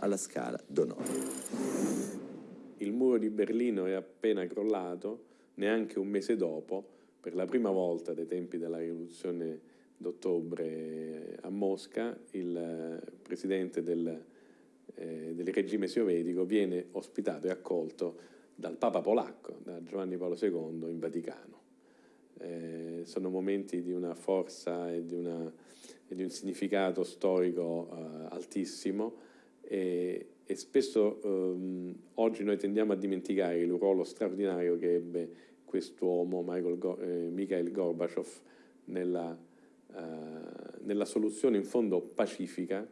alla Scala d'Onore. Il muro di Berlino è appena crollato, neanche un mese dopo, per la prima volta dai tempi della rivoluzione d'ottobre a Mosca, il eh, presidente del, eh, del regime sovietico viene ospitato e accolto dal Papa polacco, da Giovanni Paolo II in Vaticano. Eh, sono momenti di una forza e di, una, e di un significato storico eh, altissimo e, e spesso ehm, oggi noi tendiamo a dimenticare il ruolo straordinario che ebbe quest'uomo, eh, Mikhail Gorbachev, nella, eh, nella soluzione in fondo pacifica,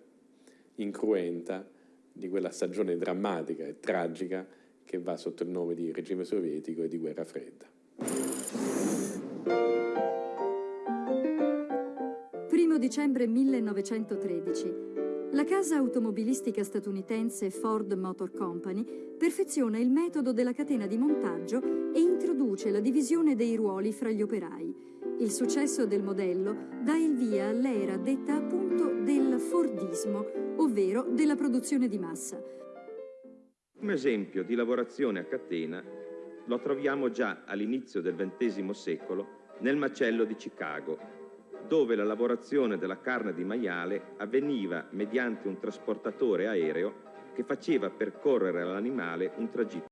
incruenta, di quella stagione drammatica e tragica che va sotto il nome di regime sovietico e di guerra fredda. Primo dicembre 1913 la casa automobilistica statunitense Ford Motor Company perfeziona il metodo della catena di montaggio e introduce la divisione dei ruoli fra gli operai. Il successo del modello dà il via all'era detta appunto del Fordismo, ovvero della produzione di massa. Un esempio di lavorazione a catena lo troviamo già all'inizio del XX secolo nel macello di Chicago, dove la lavorazione della carne di maiale avveniva mediante un trasportatore aereo che faceva percorrere all'animale un tragitto